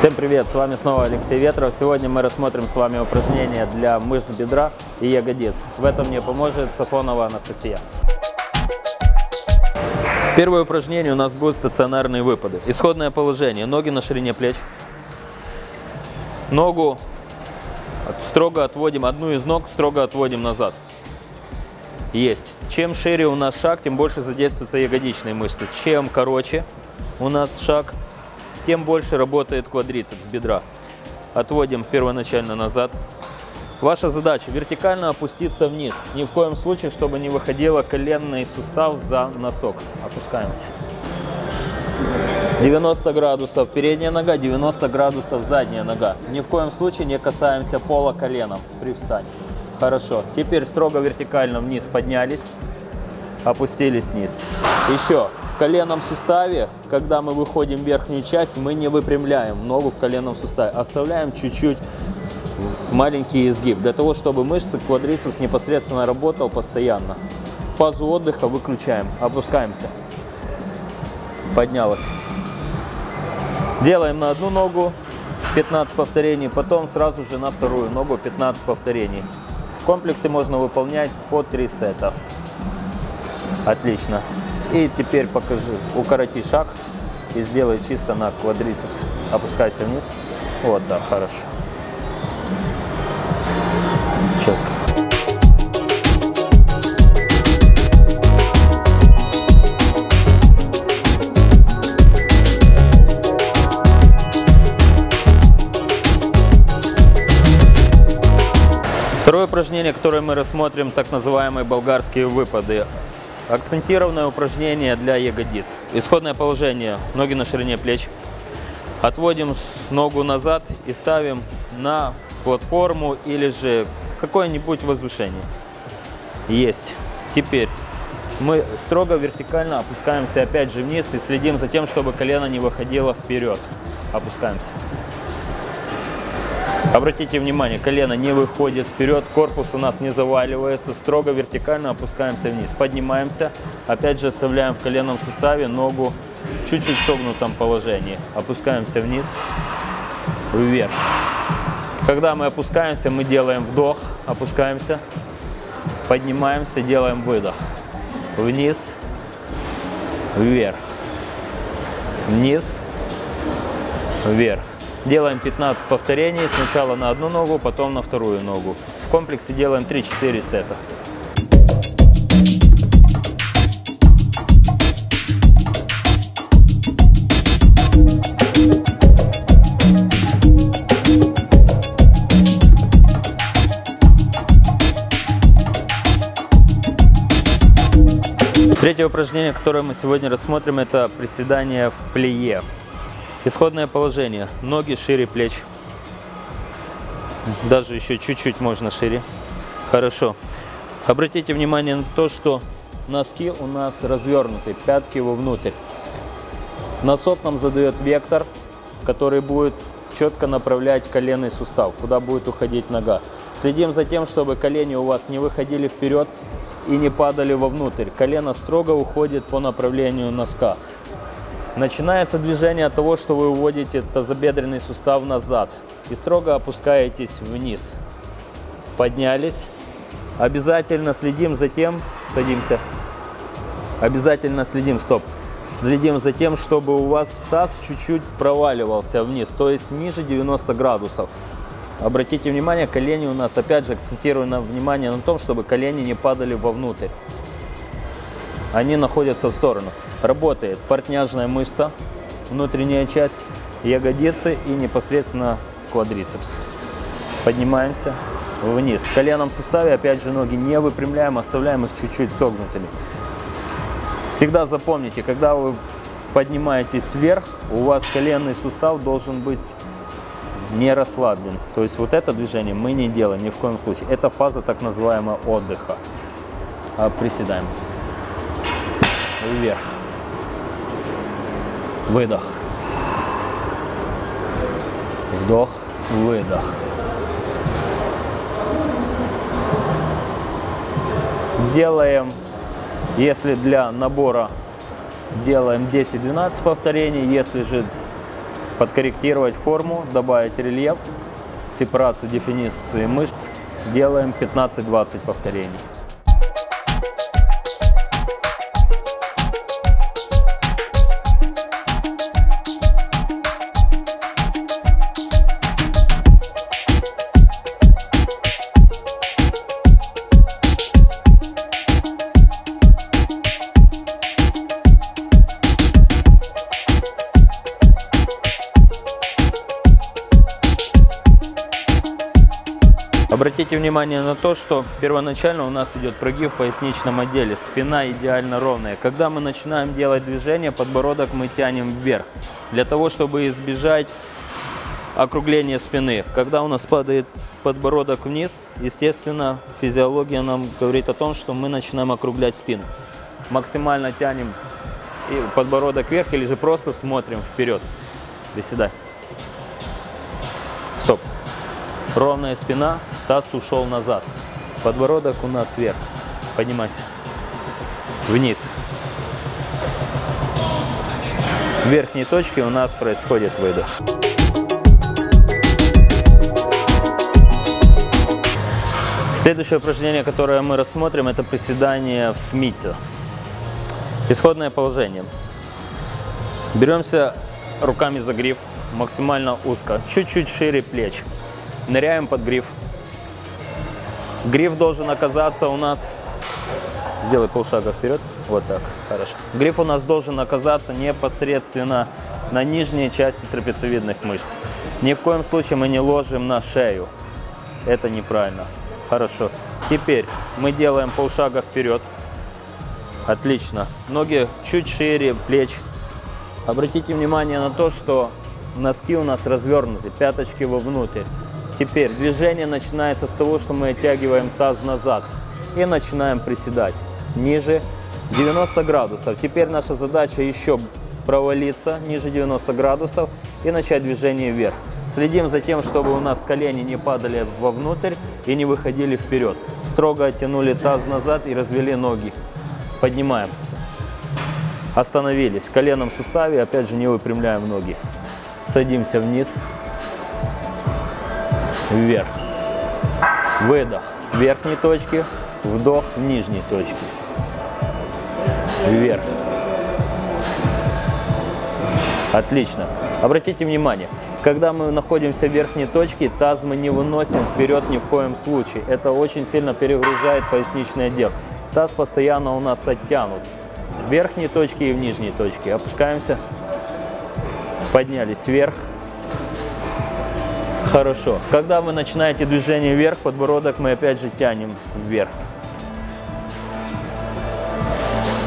Всем привет, с вами снова Алексей Ветров. Сегодня мы рассмотрим с вами упражнения для мышц бедра и ягодиц. В этом мне поможет Сафонова Анастасия. Первое упражнение у нас будут стационарные выпады. Исходное положение. Ноги на ширине плеч. Ногу строго отводим, одну из ног строго отводим назад. Есть. Чем шире у нас шаг, тем больше задействуются ягодичные мышцы. Чем короче у нас шаг, тем больше работает квадрицепс бедра. Отводим первоначально назад. Ваша задача вертикально опуститься вниз. Ни в коем случае, чтобы не выходило коленный сустав за носок. Опускаемся. 90 градусов передняя нога, 90 градусов задняя нога. Ни в коем случае не касаемся пола коленом при встании. Хорошо. Теперь строго вертикально вниз поднялись, опустились вниз. Еще коленном суставе, когда мы выходим в верхнюю часть, мы не выпрямляем ногу в коленном суставе. Оставляем чуть-чуть маленький изгиб, для того, чтобы мышцы квадрицепс непосредственно работал постоянно. Фазу отдыха выключаем, опускаемся. Поднялась. Делаем на одну ногу 15 повторений, потом сразу же на вторую ногу 15 повторений. В комплексе можно выполнять по 3 сета. Отлично. И теперь покажи, укороти шаг и сделай чисто на квадрицепс. Опускайся вниз. Вот, да, хорошо. Четко. Второе упражнение, которое мы рассмотрим, так называемые болгарские выпады. Акцентированное упражнение для ягодиц. Исходное положение. Ноги на ширине плеч. Отводим ногу назад и ставим на платформу или же какое-нибудь возвышение. Есть. Теперь мы строго вертикально опускаемся опять же вниз и следим за тем, чтобы колено не выходило вперед. Опускаемся. Обратите внимание, колено не выходит вперед, корпус у нас не заваливается, строго вертикально опускаемся вниз. Поднимаемся, опять же оставляем в коленном суставе ногу чуть-чуть в согнутом положении. Опускаемся вниз, вверх. Когда мы опускаемся, мы делаем вдох, опускаемся, поднимаемся, делаем выдох. Вниз, вверх, вниз, вверх. Делаем 15 повторений, сначала на одну ногу, потом на вторую ногу. В комплексе делаем 3-4 сета. Третье упражнение, которое мы сегодня рассмотрим, это приседание в плие. Исходное положение. Ноги шире плеч. Даже еще чуть-чуть можно шире. Хорошо. Обратите внимание на то, что носки у нас развернуты, пятки вовнутрь. Носок нам задает вектор, который будет четко направлять коленный сустав, куда будет уходить нога. Следим за тем, чтобы колени у вас не выходили вперед и не падали вовнутрь. Колено строго уходит по направлению носка. Начинается движение от того, что вы уводите тазобедренный сустав назад и строго опускаетесь вниз. Поднялись. Обязательно следим за тем, садимся, обязательно следим, стоп, следим за тем, чтобы у вас таз чуть-чуть проваливался вниз, то есть ниже 90 градусов. Обратите внимание, колени у нас, опять же, акцентировано внимание на том, чтобы колени не падали вовнутрь. Они находятся в сторону работает портняжная мышца, внутренняя часть ягодицы и непосредственно квадрицепс. Поднимаемся вниз. В коленном суставе опять же ноги не выпрямляем, оставляем их чуть-чуть согнутыми. Всегда запомните, когда вы поднимаетесь вверх, у вас коленный сустав должен быть не расслаблен. То есть вот это движение мы не делаем ни в коем случае. Это фаза так называемого отдыха. А приседаем. Вверх. Выдох. Вдох, выдох. Делаем, если для набора делаем 10-12 повторений, если же подкорректировать форму, добавить рельеф, сепарацию, дефиниции мышц. Делаем 15-20 повторений. Обратите внимание на то, что первоначально у нас идет прогиб в поясничном отделе. Спина идеально ровная. Когда мы начинаем делать движение, подбородок мы тянем вверх. Для того, чтобы избежать округления спины. Когда у нас падает подбородок вниз, естественно, физиология нам говорит о том, что мы начинаем округлять спину. Максимально тянем подбородок вверх или же просто смотрим вперед. Стоп. Ровная спина, таз ушел назад. Подбородок у нас вверх. Поднимайся. Вниз. В верхней точке у нас происходит выдох. Следующее упражнение, которое мы рассмотрим, это приседание в смите. Исходное положение. Беремся руками за гриф, максимально узко, чуть-чуть шире плеч. Ныряем под гриф. Гриф должен оказаться у нас... Сделай полшага вперед. Вот так. Хорошо. Гриф у нас должен оказаться непосредственно на нижней части трапециевидных мышц. Ни в коем случае мы не ложим на шею. Это неправильно. Хорошо. Теперь мы делаем полшага вперед. Отлично. Ноги чуть шире плеч. Обратите внимание на то, что носки у нас развернуты, пяточки вовнутрь. Теперь движение начинается с того, что мы оттягиваем таз назад и начинаем приседать ниже 90 градусов. Теперь наша задача еще провалиться ниже 90 градусов и начать движение вверх. Следим за тем, чтобы у нас колени не падали вовнутрь и не выходили вперед. Строго оттянули таз назад и развели ноги. Поднимаемся. Остановились. Коленом в суставе, опять же, не выпрямляем ноги. Садимся вниз вверх. Выдох верхней точке, вдох нижней точке. Вверх. Отлично. Обратите внимание, когда мы находимся в верхней точке, таз мы не выносим вперед ни в коем случае. Это очень сильно перегружает поясничный отдел. Таз постоянно у нас оттянут. В верхней точке и в нижней точке. Опускаемся. Поднялись вверх. Хорошо. Когда вы начинаете движение вверх, подбородок мы опять же тянем вверх.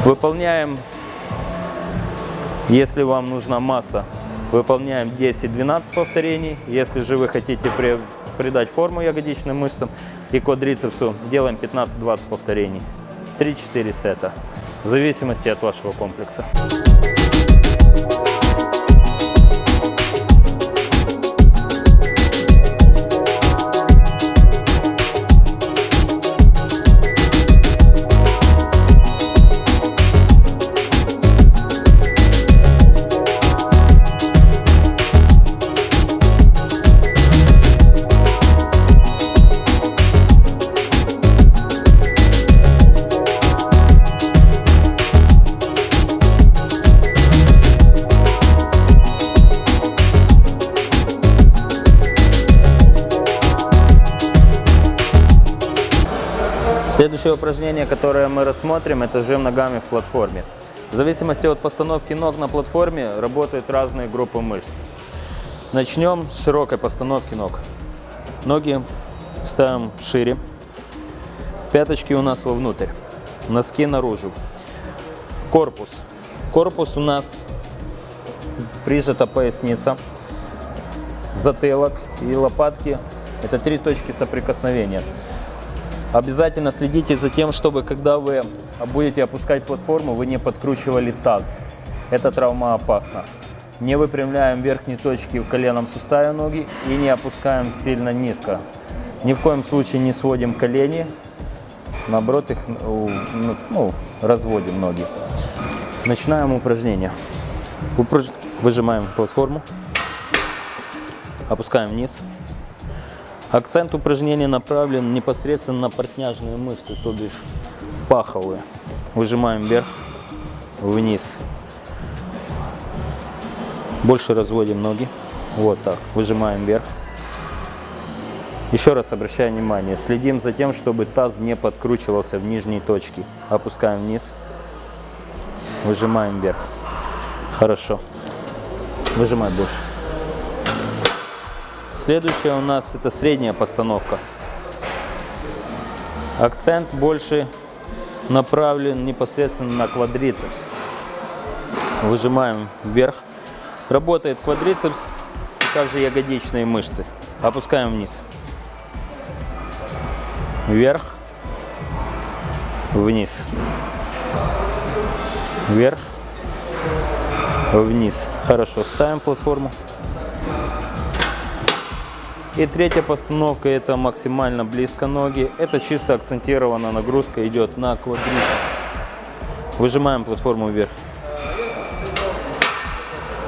Выполняем, если вам нужна масса, выполняем 10-12 повторений. Если же вы хотите при, придать форму ягодичным мышцам и квадрицепсу, делаем 15-20 повторений. 3-4 сета, в зависимости от вашего комплекса. Упражнение, которое мы рассмотрим, это жим ногами в платформе. В зависимости от постановки ног на платформе работают разные группы мышц. Начнем с широкой постановки ног. Ноги ставим шире, пяточки у нас вовнутрь, носки наружу. Корпус. Корпус у нас прижата поясница, затылок и лопатки. Это три точки соприкосновения. Обязательно следите за тем, чтобы когда вы будете опускать платформу, вы не подкручивали таз. Это травма опасна. Не выпрямляем верхние точки в коленном суставе ноги и не опускаем сильно низко. Ни в коем случае не сводим колени, наоборот их ну, ну разводим ноги. Начинаем упражнение. Выжимаем платформу, Опускаем вниз. Акцент упражнения направлен непосредственно на портняжные мышцы, то бишь паховые. Выжимаем вверх, вниз. Больше разводим ноги. Вот так. Выжимаем вверх. Еще раз обращаю внимание, следим за тем, чтобы таз не подкручивался в нижней точке. Опускаем вниз, выжимаем вверх. Хорошо. Выжимай больше. Следующая у нас это средняя постановка. Акцент больше направлен непосредственно на квадрицепс. Выжимаем вверх. Работает квадрицепс и также ягодичные мышцы. Опускаем вниз. Вверх. Вниз. Вверх. Вниз. Хорошо. Ставим платформу. И третья постановка это максимально близко ноги. Это чисто акцентированная нагрузка идет на квадрицепс. Выжимаем платформу вверх.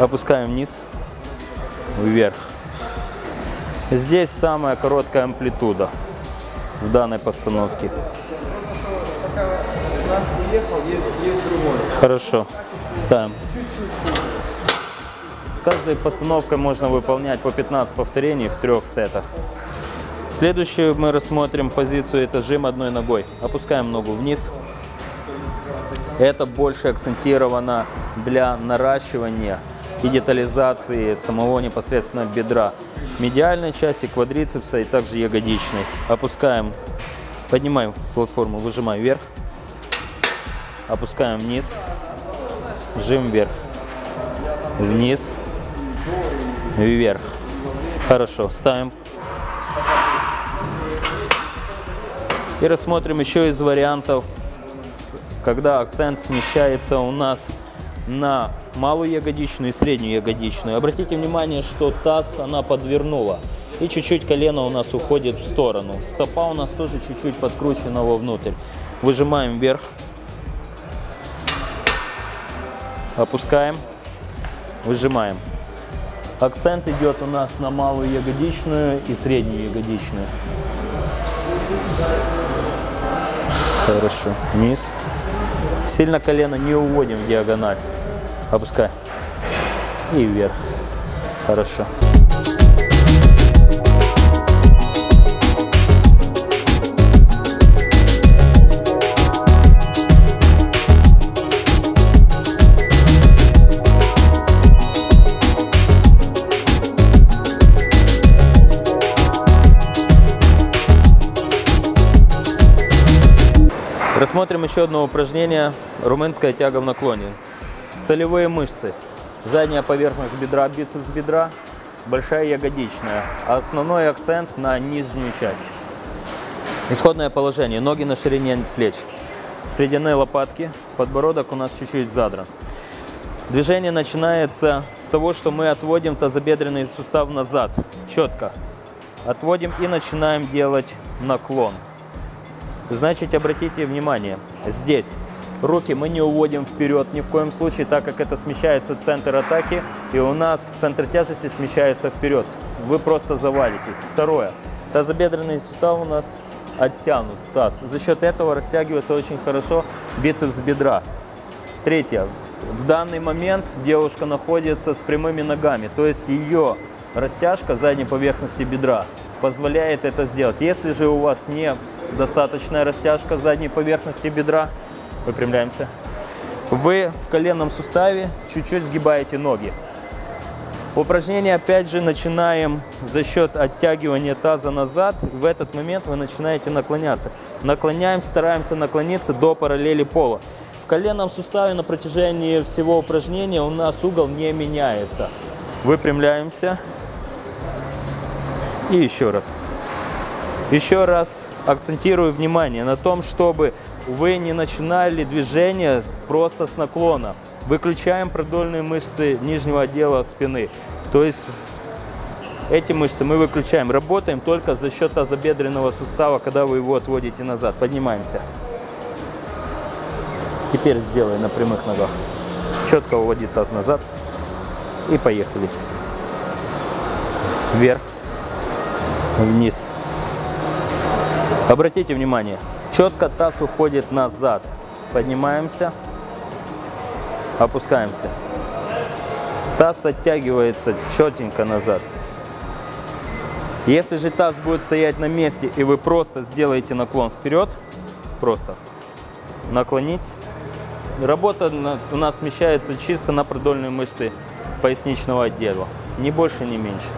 Опускаем вниз. Вверх. Здесь самая короткая амплитуда в данной постановке. Хорошо. Ставим каждой постановкой можно выполнять по 15 повторений в трех сетах. Следующую мы рассмотрим позицию, это жим одной ногой. Опускаем ногу вниз. Это больше акцентировано для наращивания и детализации самого непосредственно бедра. Медиальной части, квадрицепса и также ягодичной. Опускаем, поднимаем платформу, выжимаем вверх. Опускаем вниз, жим вверх, вниз, вверх. Хорошо, ставим. И рассмотрим еще из вариантов, когда акцент смещается у нас на малую ягодичную и среднюю ягодичную. Обратите внимание, что таз она подвернула. И чуть-чуть колено у нас уходит в сторону. Стопа у нас тоже чуть-чуть подкручена вовнутрь. Выжимаем вверх. Опускаем. Выжимаем. Акцент идет у нас на малую ягодичную и среднюю ягодичную. Хорошо. Вниз. Сильно колено не уводим в диагональ. Опускай. И вверх. Хорошо. Рассмотрим еще одно упражнение – румынская тяга в наклоне. Целевые мышцы. Задняя поверхность бедра, бицепс бедра, большая ягодичная. Основной акцент на нижнюю часть. Исходное положение. Ноги на ширине плеч. Сведены лопатки, подбородок у нас чуть-чуть задран. Движение начинается с того, что мы отводим тазобедренный сустав назад, четко. Отводим и начинаем делать наклон. Значит, обратите внимание, здесь руки мы не уводим вперед ни в коем случае, так как это смещается центр атаки, и у нас центр тяжести смещается вперед. Вы просто завалитесь. Второе. Тазобедренный сустав у нас оттянут, таз. За счет этого растягивается очень хорошо бицепс бедра. Третье. В данный момент девушка находится с прямыми ногами, то есть ее растяжка задней поверхности бедра позволяет это сделать. Если же у вас не достаточная растяжка задней поверхности бедра. Выпрямляемся. Вы в коленном суставе чуть-чуть сгибаете ноги. Упражнение опять же начинаем за счет оттягивания таза назад. В этот момент вы начинаете наклоняться. Наклоняем, стараемся наклониться до параллели пола. В коленном суставе на протяжении всего упражнения у нас угол не меняется. Выпрямляемся. И еще раз. Еще раз акцентирую внимание на том, чтобы вы не начинали движение просто с наклона. Выключаем продольные мышцы нижнего отдела спины. То есть эти мышцы мы выключаем. Работаем только за счет тазобедренного сустава, когда вы его отводите назад. Поднимаемся. Теперь сделай на прямых ногах. Четко уводи таз назад. И поехали. вверх, вниз. Обратите внимание, четко таз уходит назад. Поднимаемся, опускаемся. Таз оттягивается четенько назад. Если же таз будет стоять на месте и вы просто сделаете наклон вперед, просто наклонить, работа у нас смещается чисто на продольные мышцы поясничного отдела. Ни больше, ни меньше.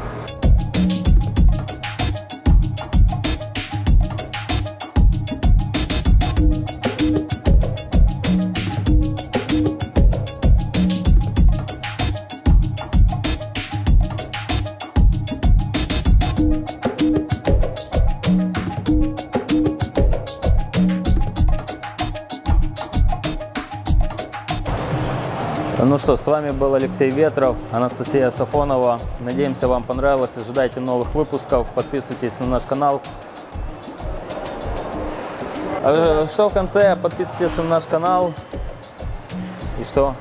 Ну что, с вами был Алексей Ветров, Анастасия Сафонова. Надеемся, вам понравилось. Ожидайте новых выпусков. Подписывайтесь на наш канал. А, Что в конце? Подписывайтесь на наш канал. И что?